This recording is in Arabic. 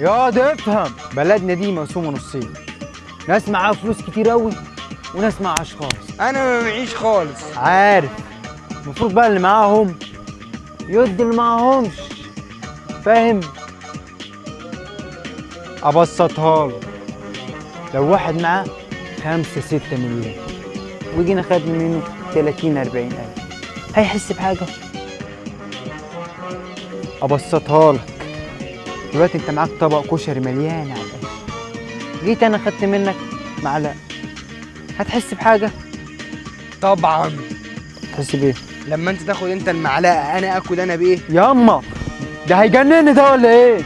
يا ده افهم. بلدنا دي مقسومه نصين. ناس معاها فلوس كتير قوي وناس معهاش خالص. أنا ما معيش خالص. عارف. المفروض بقى اللي معاهم يدي اللي معاهمش. فاهم؟ ابسطها له لو واحد معاه خمسة ستة مليون وجينا خدنا منه 30 40 ألف هيحس بحاجة؟ أبسطها لك دلوقتي أنت معاك طبق كشري مليان على الآخر جيت أنا خدت منك معلقة هتحس بحاجة؟ طبعا تحس بإيه؟ لما انت تاخد انت المعلقة أنا اكل أنا بإيه ياما ده هيجنني ده ولا إيه؟